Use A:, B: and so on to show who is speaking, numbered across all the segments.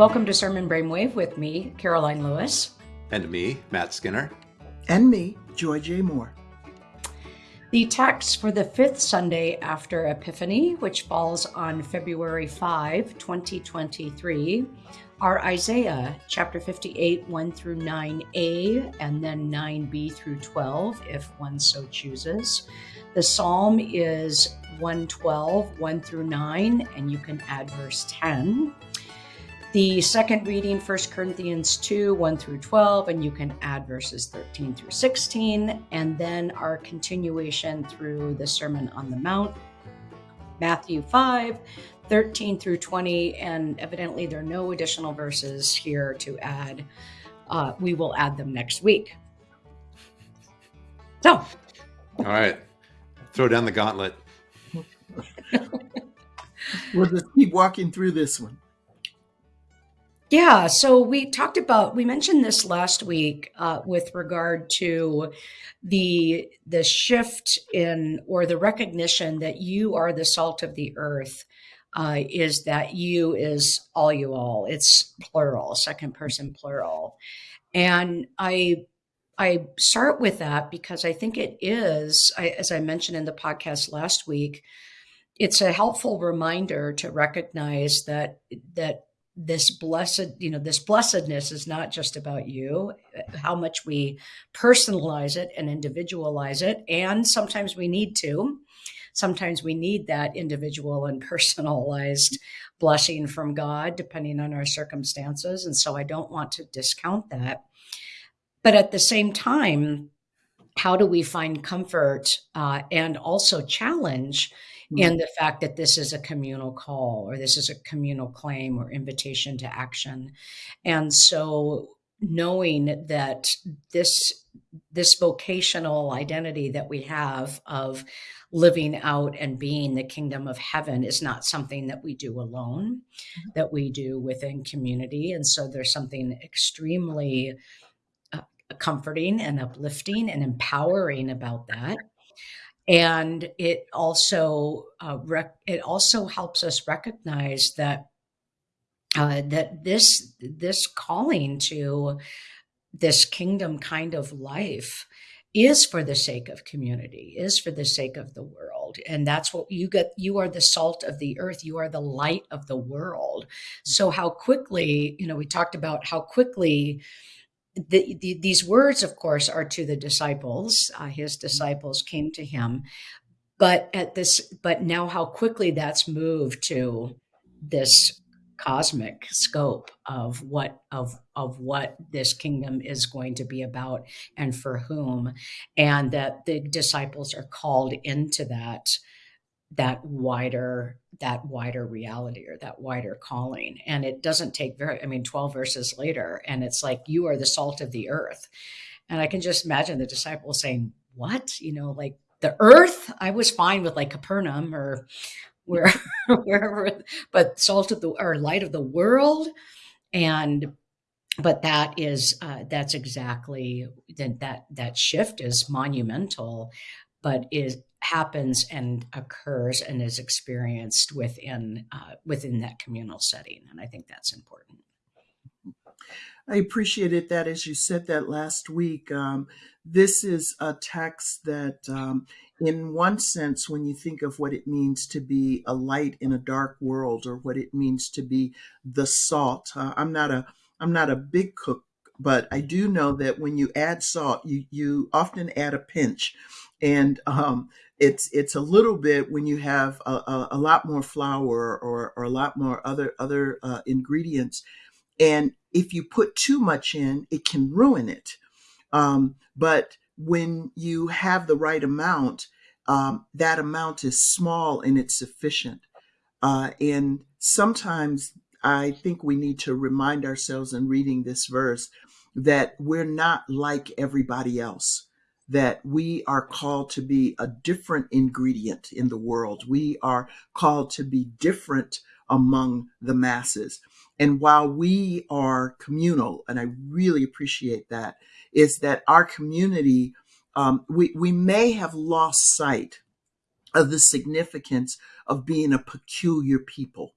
A: Welcome to Sermon Brainwave with me, Karoline Lewis.
B: And me, Matt Skinner.
C: And me, Joy J. Moore.
A: The text for the fifth Sunday after Epiphany, which falls on February 5, 2023, are Isaiah chapter 58, 1 through 9a, and then 9b through 12, if one so chooses. The psalm is 112, 1 through 9, and you can add verse 10. The second reading, 1 Corinthians 2 1 through 12, and you can add verses 13 through 16. And then our continuation through the Sermon on the Mount, Matthew 5 13 through 20. And evidently, there are no additional verses here to add. Uh, we will add them next week. So,
B: all right, throw down the gauntlet.
C: we'll just keep walking through this one.
A: Yeah, so we talked about we mentioned this last week uh, with regard to the the shift in or the recognition that you are the salt of the earth. Uh, is that you is all you all? It's plural, second person plural, and I I start with that because I think it is, I, as I mentioned in the podcast last week, it's a helpful reminder to recognize that that this blessed you know this blessedness is not just about you how much we personalize it and individualize it and sometimes we need to. Sometimes we need that individual and personalized blessing from god depending on our circumstances and so i don't want to discount that. But at the same time how do we find comfort uh, and also challenge mm-hmm. in the fact that this is a communal call or this is a communal claim or invitation to action. And so knowing that this this vocational identity that we have of living out and being the kingdom of heaven is not something that we do alone mm-hmm. that we do within community and so there's something extremely uh, comforting and uplifting and empowering about that and it also uh, rec- it also helps us recognize that uh, that this this calling to this kingdom kind of life is for the sake of community is for the sake of the world. And that's what you get you are the salt of the earth. You are the light of the world. So how quickly you know we talked about how quickly the, the, these words, of course, are to the disciples. Uh, his disciples came to him, but at this, but now how quickly that's moved to this cosmic scope of what of of what this kingdom is going to be about and for whom, and that the disciples are called into that that wider that wider reality or that wider calling. And it doesn't take very i mean 12 verses later and it's like you are the salt of the earth. And i can just imagine the disciples saying what? You know like the earth? I was fine with like capernaum or where wherever but salt of the or light of the world. And but that is uh, that's exactly that that that shift is monumental but is happens and occurs and is experienced within uh, within that communal setting and i think that's important.
C: I appreciated that as you said that last week um, this is a text that um, in one sense when you think of what it means to be a light in a dark world or what it means to be the salt uh, i'm not a i'm not a big cook but i do know that when you add salt you you often add a pinch. And um, it's it's a little bit when you have a, a, a lot more flour or, or a lot more other other uh, ingredients, and if you put too much in, it can ruin it. Um, but when you have the right amount, um, that amount is small and it's sufficient. Uh, and sometimes I think we need to remind ourselves in reading this verse that we're not like everybody else that we are called to be a different ingredient in the world. We are called to be different among the masses. And while we are communal, and I really appreciate that, is that our community, um, we, we may have lost sight of the significance of being a peculiar people.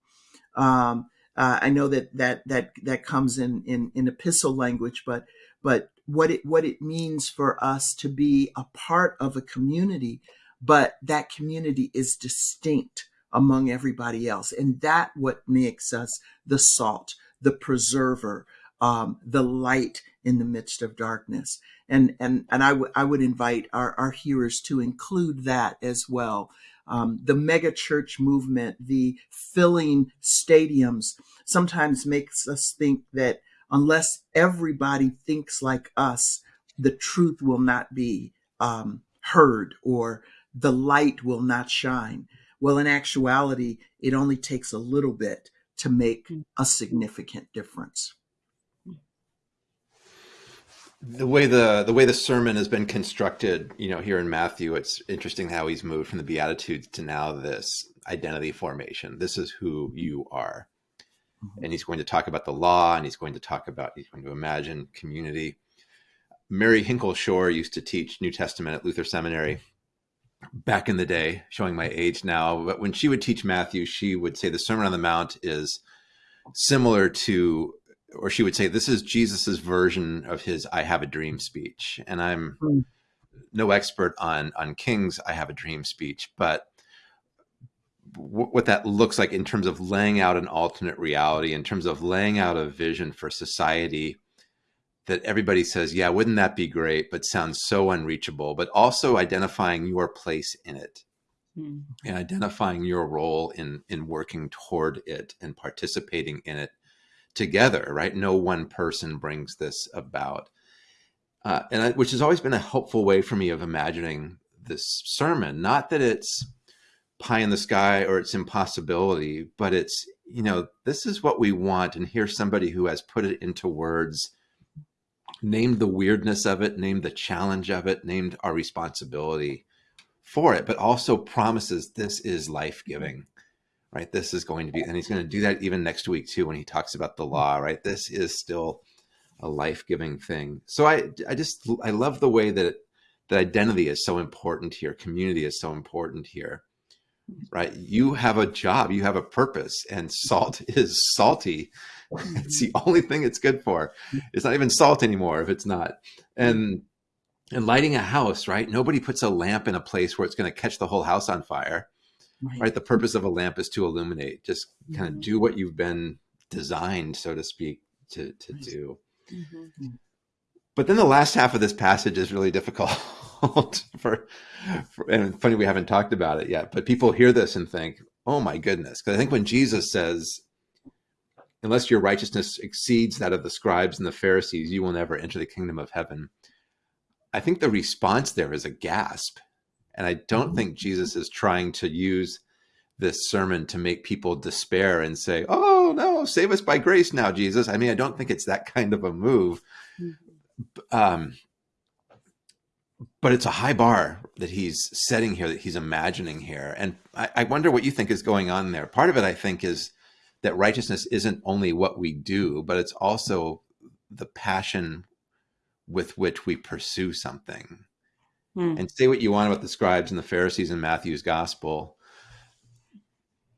C: Um, Uh, I know that that that that comes in, in in epistle language, but but what it what it means for us to be a part of a community, but that community is distinct among everybody else, and that what makes us the salt, the preserver, um, the light in the midst of darkness. And and and I would I would invite our our hearers to include that as well um, the mega church movement, the filling stadiums, sometimes makes us think that unless everybody thinks like us, the truth will not be um, heard or the light will not shine. Well, in actuality, it only takes a little bit to make a significant difference.
B: The way the the way the sermon has been constructed you know here in matthew it's interesting how he's moved from the beatitudes to now this identity formation. This is who you are mm-hmm. and he's going to talk about the law and he's going to talk about he's going to imagine community mary hinkle shore used to teach new testament at luther seminary back in the day showing my age now but when she would teach matthew she would say the sermon on the mount is similar to or she would say, this is Jesus's version of his "I have a dream" speech. And I'm mm. no expert on on King's "I have a dream" speech, but what that looks like in terms of laying out an alternate reality, in terms of laying out a vision for society that everybody says, yeah, wouldn't that be great, but sounds so unreachable, but also identifying your place in it. Mm. And identifying your role in in working toward it and participating in it together, right? No one person brings this about. Uh, and I, which has always been a helpful way for me of imagining this sermon. Not that it's pie in the sky or it's impossibility, but it's, you know, this is what we want. And here's somebody who has put it into words, named the weirdness of it, named the challenge of it, named our responsibility for it, but also promises this is life giving right? This is going to be, and he's going to do that even next week too when he talks about the law, right? This is still a life-giving thing. So I, I just, I love the way that that identity is so important here. Community is so important here, right? You have a job, you have a purpose, and salt is salty. It's the only thing it's good for. It's not even salt anymore if it's not. And and lighting a house, right? Nobody puts a lamp in a place where it's going to catch the whole house on fire right. right? The purpose of a lamp is to illuminate, just kind of mm-hmm. do what you've been designed, so to speak, to, to do. Mm-hmm. But then the last half of this passage is really difficult for, for, and funny we haven't talked about it yet, but people hear this and think, oh my goodness. Because I think when Jesus says, unless your righteousness exceeds that of the scribes and the Pharisees, you will never enter the kingdom of heaven. I think the response there is a gasp. And I don't mm-hmm. think Jesus is trying to use this sermon to make people despair and say, oh, no, save us by grace now, Jesus. I mean, I don't think it's that kind of a move. Mm-hmm. Um, but it's a high bar that he's setting here, that he's imagining here. And I, I wonder what you think is going on there. Part of it, I think, is that righteousness isn't only what we do, but it's also the passion with which we pursue something. Hmm. And say what you want about the scribes and the Pharisees in Matthew's gospel,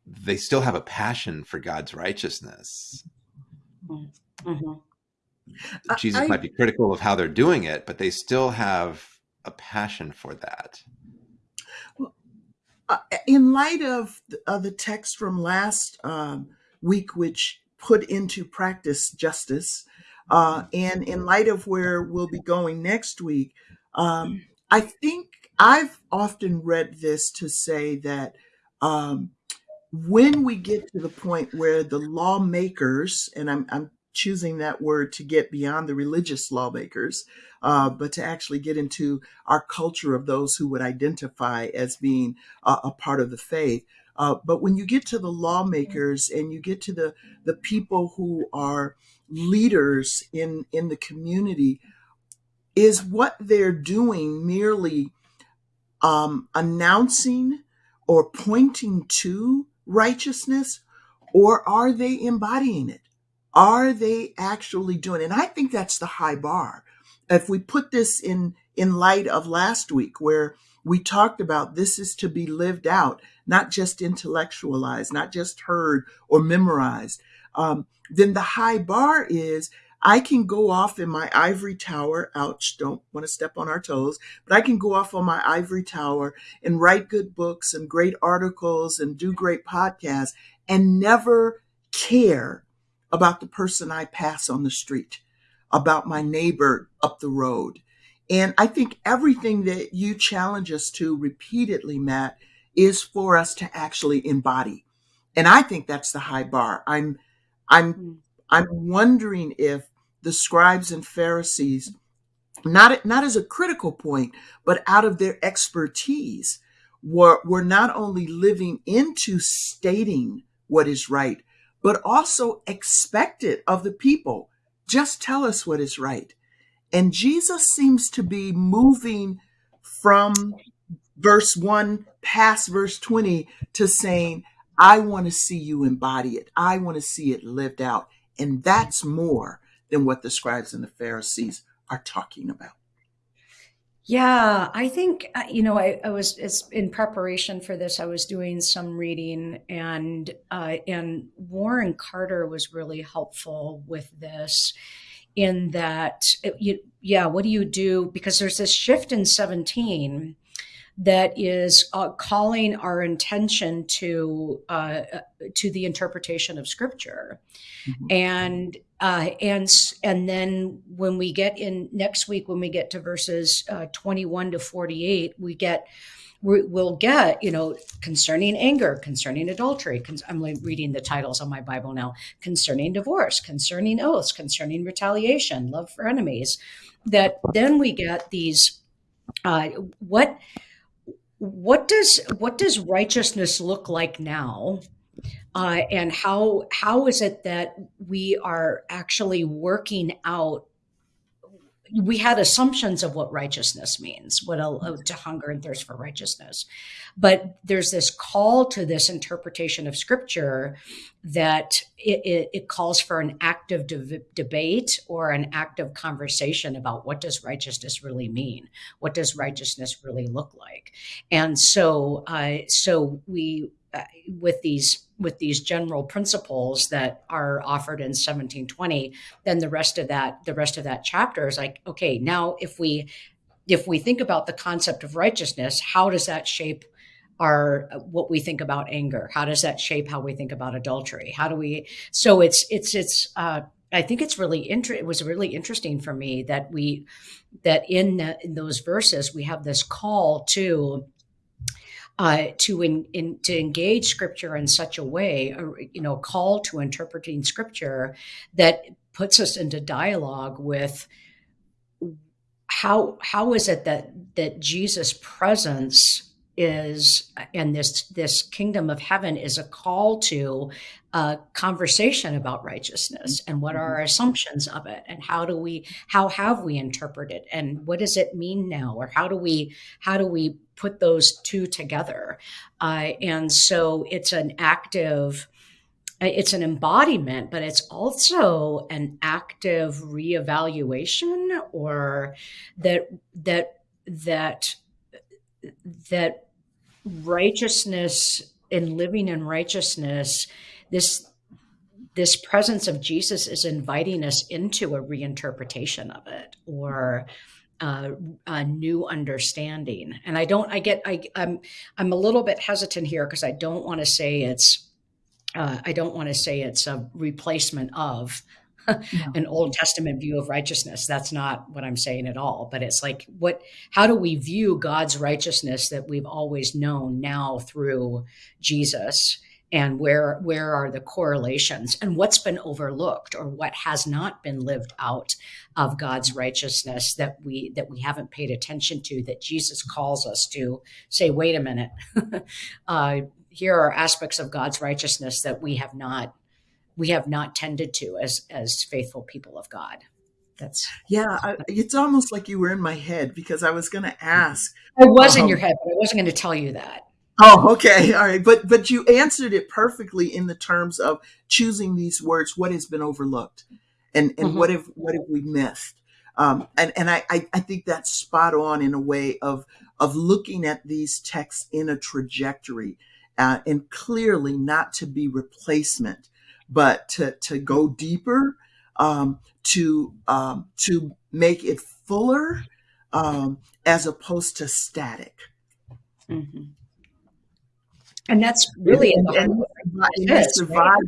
B: they still have a passion for God's righteousness. Mm -hmm. Jesus I, might be critical of how they're doing it, but they still have a passion for that.
C: Uh, in light of, of the text from last um, week, which put into practice justice, uh, and in light of where we'll be going next week, um, I think I've often read this to say that um, when we get to the point where the lawmakers, and I'm, I'm choosing that word to get beyond the religious lawmakers, uh, but to actually get into our culture of those who would identify as being a, a part of the faith. Uh, but when you get to the lawmakers and you get to the the people who are leaders in in the community, is what they're doing merely um, announcing or pointing to righteousness, or are they embodying it? Are they actually doing? And I think that's the high bar. If we put this in, in light of last week, where we talked about this is to be lived out, not just intellectualized, not just heard or memorized, um, then the high bar is I can go off in my ivory tower. Ouch, don't want to step on our toes, but I can go off on my ivory tower and write good books and great articles and do great podcasts and never care about the person I pass on the street, about my neighbor up the road. And I think everything that you challenge us to repeatedly, Matt, is for us to actually embody. And I think that's the high bar. I'm I'm
A: Hmm.
C: I'm wondering if the scribes and Pharisees, not not as a critical point, but out of their expertise, were were not only living into stating what is right, but also expect it of the people. Just tell us what is right. And Jesus seems to be moving from verse 1 past verse 20 to saying, I want to see you embody it. I want to see it lived out. And that's more than what the scribes and the Pharisees are talking about.
A: Yeah, I think uh, you know I, I was it's in preparation for this. I was doing some reading, and uh, and Warren Carter was really helpful with this, in that it, you, yeah, what do you do? Because there's this shift in 17 that is uh, calling our attention to uh, to the interpretation of Scripture,
C: Mhm.
A: and uh, and and then when we get in next week, when we get to verses uh, 21 to 48, we get we, we'll get you know concerning anger, concerning adultery. Con- I'm reading the titles on my Bible now. Concerning divorce, concerning oaths, concerning retaliation, love for enemies. That then we get these. Uh, what what does what does righteousness look like now uh, and how how is it that we are actually working out? We had assumptions of what righteousness means what a, to hunger and thirst for righteousness. But there's this call to this interpretation of scripture that it, it, it calls for an active de- debate or an active conversation about what does righteousness really mean? What does righteousness really look like? And so uh, so we with these with these general principles that are offered in 1720 then the rest of that the rest of that chapter is like okay now if we if we think about the concept of righteousness how does that shape our what we think about anger? How does that shape how we think about adultery? How do we so it's it's it's uh I think it's really inter- it was really interesting for me that we that in, the, in those verses we have this call to uh, to in, in, to engage scripture in such a way, or, you know, call to interpreting scripture that puts us into dialogue with how how is it that that Jesus' presence is and this this kingdom of heaven is a call to a conversation about righteousness and what are our assumptions of it and how do we how have we interpreted and what does it mean now or how do we how do we put those two together? Uh, and so it's an active it's an embodiment but it's also an active reevaluation or that that that that righteousness and living in righteousness this this presence of jesus is inviting us into a reinterpretation of it or uh, a new understanding. And i don't i get i i'm i'm a little bit hesitant here because i don't want to say it's uh, i don't want to say it's a replacement of
C: Yeah.
A: an Old Testament view of righteousness. That's not what I'm saying at all. But it's like, what? How do we view God's righteousness that we've always known now through Jesus? And where where are the correlations? And what's been overlooked, or what has not been lived out of God's righteousness that we that we haven't paid attention to? That Jesus calls us to say, wait a minute. uh, here are aspects of God's righteousness that we have not we have not tended to as as faithful people of God. That's
C: Yeah, I, it's almost like you were in my head because I was going to ask.
A: I was in
C: Um,
A: your head, but I wasn't going to tell you that.
C: Oh, okay, all right, but but you answered it perfectly in the terms of choosing these words. What has been overlooked, and and
A: Mhm.
C: what have what have we missed? Um, and and I, I I think that's spot on in a way of of looking at these texts in a trajectory uh, and clearly not to be replacement, but to, to go deeper, um, to um, to make it fuller, um, as opposed to static.
A: Mhm. And that's really
C: and,
A: heart
C: and, and
A: it
C: you
A: is, right?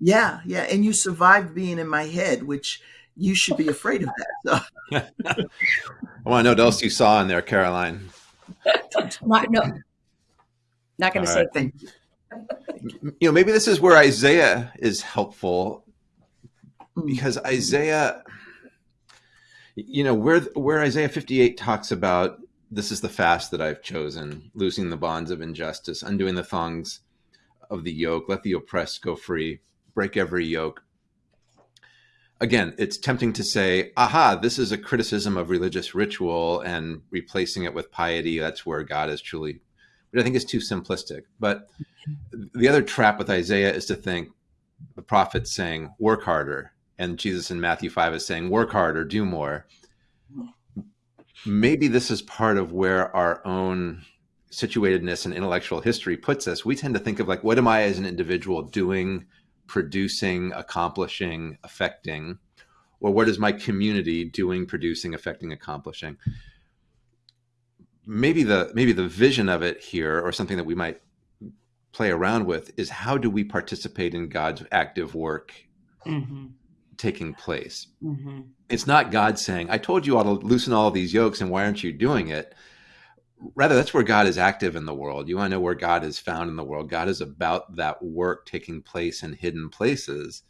C: Yeah, yeah, and you survived being in my head, which you should be afraid of that. So.
B: I want to know what else you saw in there, Karoline.
A: Not, no, not going to say
B: right.
C: Thank you.
B: You know, maybe this is where Isaiah is helpful
C: Mm.
B: because Isaiah, you know, where where Isaiah 58 talks about this is the fast that I've chosen, loosing the bonds of injustice, undoing the thongs of the yoke, let the oppressed go free, break every yoke. Again, it's tempting to say, aha, this is a criticism of religious ritual and replacing it with piety. That's where God is truly, but I think is too simplistic. But mm-hmm. the other trap with Isaiah is to think the prophet's saying, work harder. And Jesus in Matthew 5 is saying, work harder, do more. Maybe this is part of where our own situatedness and intellectual history puts us. We tend to think of like, what am I as an individual doing, producing, accomplishing, affecting? Or what is my community doing, producing, affecting, accomplishing? Maybe the maybe the vision of it here, or something that we might play around with, is how do we participate in God's active work
A: hmm
B: taking place?
A: hmm
B: It's not God saying, I told you all to loosen all these yokes and why aren't you doing it? Rather, that's where God is active in the world. You want to know where God is found in the world. God is about that work taking place in hidden places.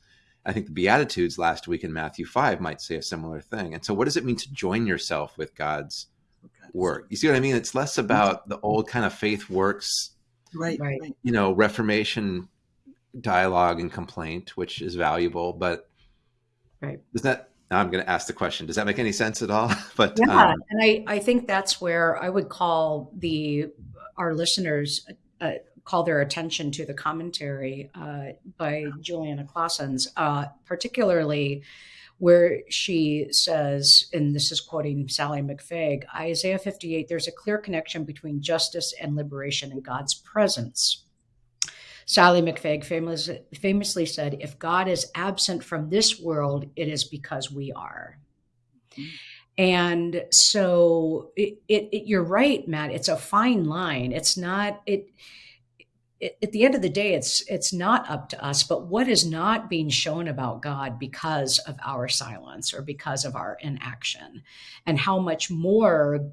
B: I think the Beatitudes last week in Matthew 5 might say a similar thing. And so, what does it mean to join yourself with God's work? You see what I mean? It's less about the old kind of faith works,
C: Right,
A: Right.
C: right.
B: you know, Reformation dialogue and complaint, which is valuable, but
A: Right.
B: does that now I'm going to ask the question. Does that make any sense at all? But
A: Yeah,
B: um,
A: and I, I think that's where I would call the our listeners uh, call their attention to the commentary uh, by Juliana Claassens, uh, particularly where she says, and this is quoting Sallie McFague, Isaiah 58, there's a clear connection between justice and liberation and God's presence. Sallie McFague famous, famously said, If God is absent from this world, it is because we are. And so it, it, it, you're right, Matt. It's a fine line. It's not it, At the end of the day, it's it's not up to us. But what is not being shown about God because of our silence or because of our inaction, and how much more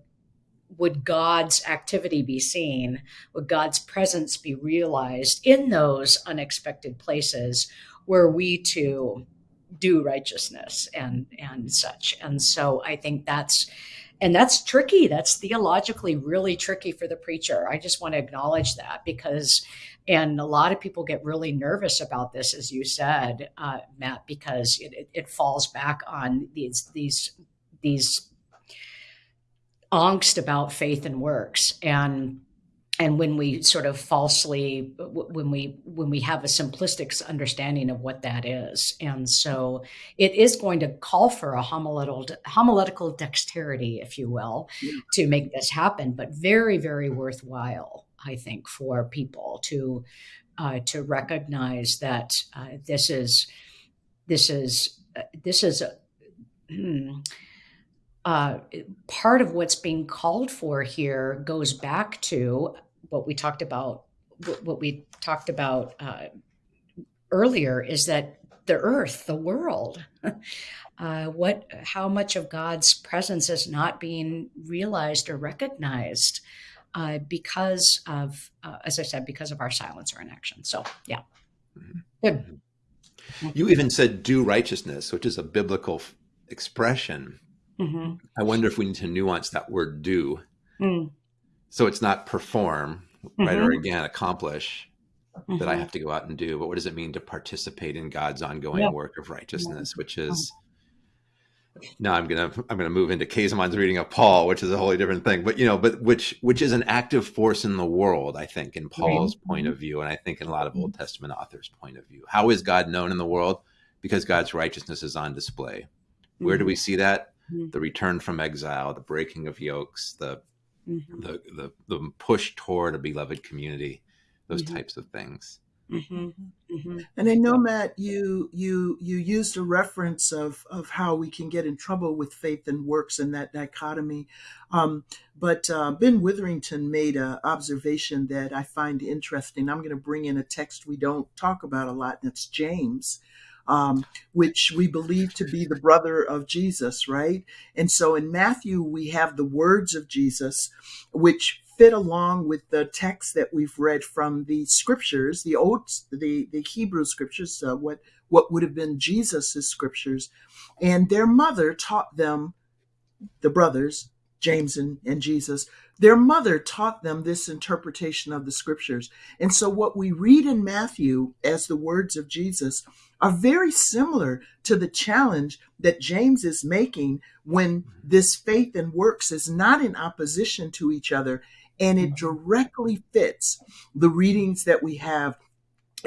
A: would God's activity be seen? Would God's presence be realized in those unexpected places where we too do righteousness and and such? And so I think that's and that's tricky. That's theologically really tricky for the preacher. I just want to acknowledge that because, and a lot of people get really nervous about this, as you said, uh, Matt, because it, it, it falls back on these these these angst about faith and works and and when we sort of falsely when we when we have a simplistic understanding of what that is and so it is going to call for a homiletical homiletical dexterity if you will
C: Yeah.
A: to make this happen but very very worthwhile i think for people to uh, to recognize that uh, this is this is uh, this is a, hmm, uh, part of what's being called for here goes back to what we talked about. What we talked about uh, earlier is that the earth, the world, uh, what, how much of God's presence is not being realized or recognized uh, because of, uh, as I said, because of our silence or inaction. So, yeah, good.
B: you even said do righteousness, which is a biblical expression.
A: Hmm
B: I wonder if we need to nuance that word do.
A: Mm,
B: So it's not perform, right?
A: Mhm.
B: Or again, accomplish that I
A: mhm.
B: have to go out and do. But what does it mean to participate in God's ongoing
A: Yeah.
B: work of righteousness, which is now I'm gonna I'm gonna move into Käsemann's reading of Paul, which is a wholly different thing. But you know, but which which is an active force in the world, I think, in Paul's point of view, and I think in a lot of Old Testament authors' point of view. How is God known in the world? Because God's righteousness is on display. Where do we see that?
A: Mhm.
B: The return from exile, the breaking of yokes, the
A: Mhm.
B: the the, the push toward a beloved community. those
A: Mhm.
B: types of things.
A: hmm hmm
C: And I know, Matt, you you you used a reference of of how we can get in trouble with faith and works and that dichotomy. Um, but uh, Ben Witherington made an observation that I find interesting. I'm going to bring in a text we don't talk about a lot, and it's James. Um, which we believe to be the brother of Jesus, right? And so in Matthew, we have the words of Jesus, which fit along with the text that we've read from the scriptures, the old, the the Hebrew scriptures, uh, what what would have been Jesus's scriptures, and their mother taught them, the brothers James and, and Jesus. Their mother taught them this interpretation of the scriptures. And so, what we read in Matthew as the words of Jesus are very similar to the challenge that James is making when this faith and works is not in opposition to each other and it directly fits the readings that we have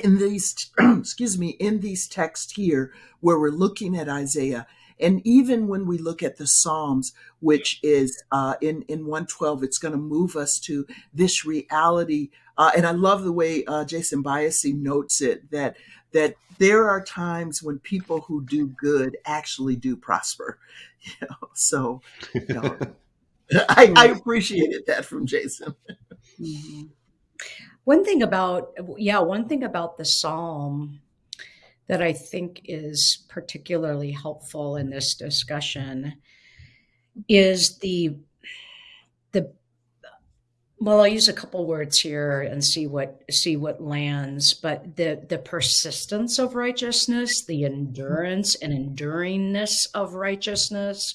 C: in these excuse me in these texts here where we're looking at isaiah and even when we look at the psalms which is uh, in in 112 it's going to move us to this reality uh, and i love the way uh, jason Byassee notes it that that there are times when people who do good actually do prosper you know so you know, I, I appreciated that from jason.
A: Hmm One thing about, yeah, one thing about the psalm that I think is particularly helpful in this discussion is the the well i'll use a couple words here and see what see what lands but the the persistence of righteousness the endurance and enduringness of righteousness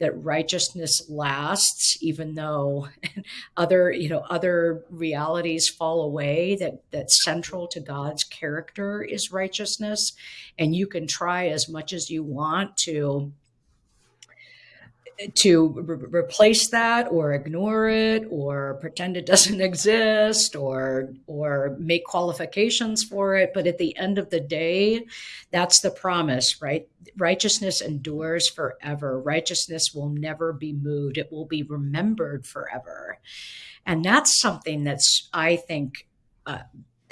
A: that righteousness lasts even though other you know other realities fall away that that's central to god's character is righteousness. And you can try as much as you want to to re- replace that or ignore it or pretend it doesn't exist or or make qualifications for it. But at the end of the day that's the promise right? Righteousness endures forever. Righteousness will never be moved. It will be remembered forever. And that's something that's i think uh,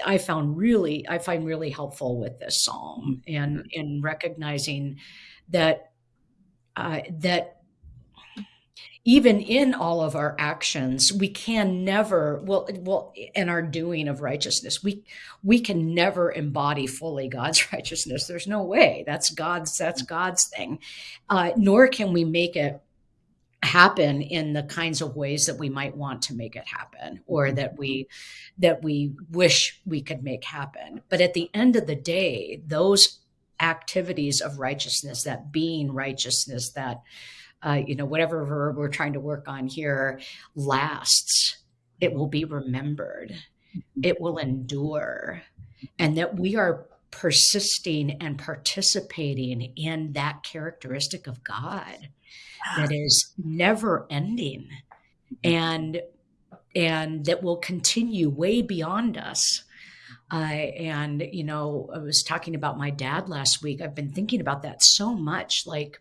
A: i found really i find really helpful with this psalm and in recognizing that uh, that even in all of our actions we can never well well in our doing of righteousness we we can never embody fully god's righteousness. There's no way. That's god's that's god's thing. Uh, nor can we make it happen in the kinds of ways that we might want to make it happen or that we that we wish we could make happen. But at the end of the day those activities of righteousness that being righteousness that uh, you know whatever verb we're trying to work on here lasts. It will be remembered. It will endure. And that we are persisting and participating in that characteristic of god that is never ending. And and that will continue way beyond us. Uh, and you know i was talking about my dad last week. I've been thinking about that so much like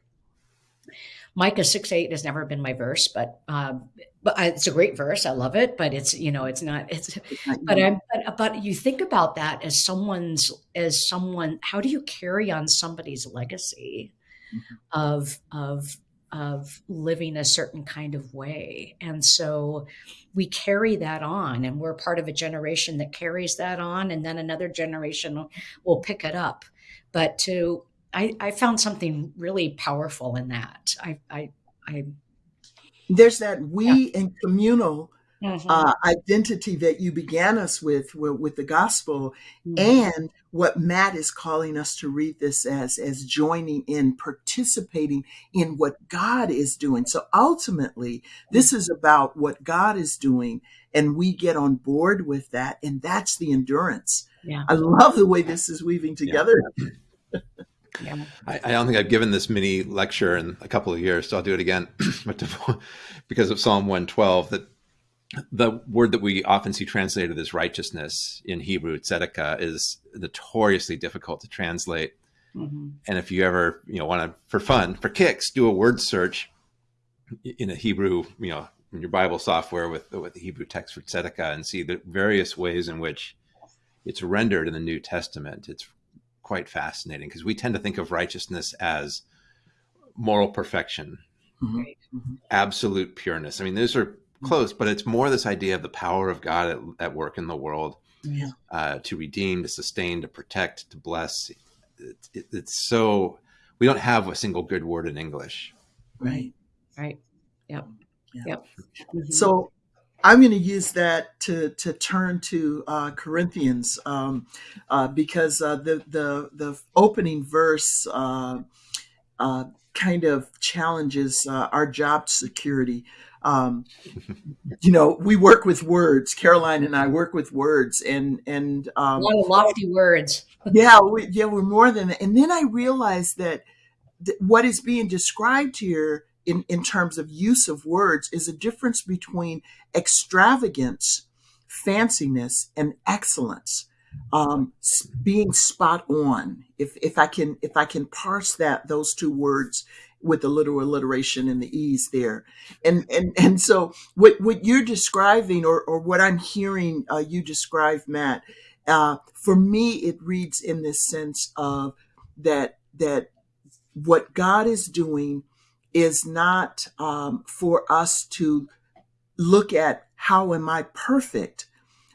A: micah 6 8 has never been my verse but um, but I, it's a great verse i love it but it's you know it's not it's but i'm but, but you think about that as someone's as someone how do you carry on somebody's legacy of of of living a certain kind of way. And so we carry that on, and we're part of a generation that carries that on, and then another generation will pick it up. But to, I, I found something really powerful in that. I, I, I
C: there's that we and communal
A: mhm,
C: uh, identity that you began us with, with with the gospel
A: mhm,
C: and what matt is calling us to read this as as joining in participating in what god is doing. So ultimately this is about what god is doing and we get on board with that and that's the endurance.
A: Yeah,
C: i love the way this is weaving together.
A: yeah.
B: I, I don't think I've given this mini lecture in a couple of years, so I'll do it again. because of Psalm 112, that the word that we often see translated as righteousness in Hebrew, tzedakah, is notoriously difficult to translate.
A: mhm,
B: And if you ever, you know, want to, for fun, for kicks, do a word search in a Hebrew, you know, in your Bible software with with the Hebrew text for tzedakah, and see the various ways in which it's rendered in the New Testament, it's quite fascinating because we tend to think of righteousness as moral perfection,
C: Mhm.
A: Right.
C: Mhm.
B: absolute pureness. I mean, those are close, but it's more this idea of the power of God at, at work in the world
C: Yeah.
B: uh, to redeem, to sustain, to protect, to bless. It, it, it's so we don't have a single good word in English.
C: Right.
A: Right. Yep.
C: Yeah.
A: Yep.
C: So I'm going to use that to to turn to uh, Corinthians um, uh, because uh, the the the opening verse uh, uh, kind of challenges uh, our job security. Um, you know, we work with words. Karoline and I work with words, and and
A: a
C: um,
A: lot of lofty words.
C: yeah, we, yeah, we're more than that. And then I realized that th- what is being described here in, in terms of use of words is a difference between extravagance, fanciness, and excellence. Um, being spot on. If if I can if I can parse that those two words with the literal alliteration and the ease there, and and and so what what you're describing or or what I'm hearing uh, you describe, Matt, uh, for me it reads in this sense of that that what God is doing is not um, for us to look at how am I perfect,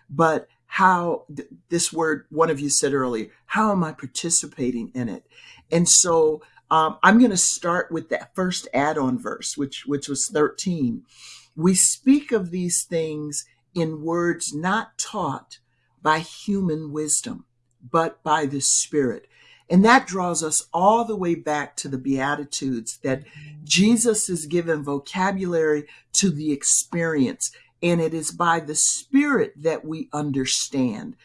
C: but how th- this word one of you said earlier, how am I participating in it? And so um, I'm going to start with that first add-on verse, which which was 13. We speak of these things in words not taught by human wisdom, but by the Spirit. And that draws us all the way back to the Beatitudes that Jesus is given vocabulary to the experience. And it is by the Spirit that we understand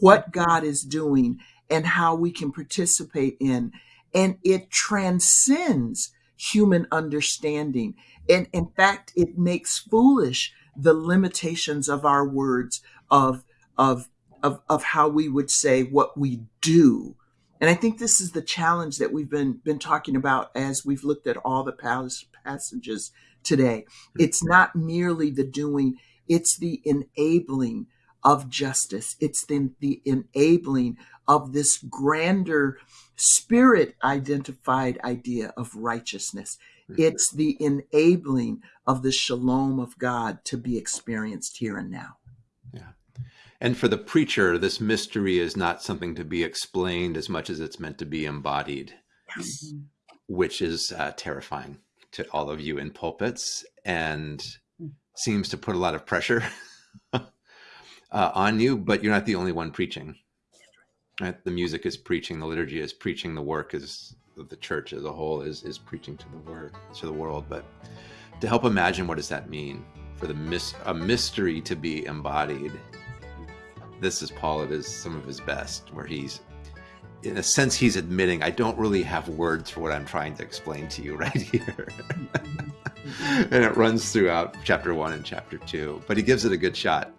C: what God is doing and how we can participate in. And it transcends human understanding. And in fact, it makes foolish the limitations of our words of, of, of, of how we would say what we do. And I think this is the challenge that we've been, been talking about as we've looked at all the pas- passages today. Mm-hmm. It's not merely the doing, it's the enabling of justice. It's the, the enabling of this grander spirit identified idea of righteousness. Mm-hmm. It's the enabling of the shalom of God to be experienced here and now.
B: And for the preacher, this mystery is not something to be explained as much as it's meant to be embodied,
A: Mhm.
B: which is uh, terrifying to all of you in pulpits and seems to put a lot of pressure uh, on you. But you're not the only one preaching. Right? The music is preaching, the liturgy is preaching, the work is the church as a whole is is preaching to the word to the world. But to help imagine what does that mean for the mis- a mystery to be embodied this is Paul at his some of his best, where he's in a sense he's admitting I don't really have words for what I'm trying to explain to you right here. and it runs throughout chapter one and chapter two, but he gives it a good shot.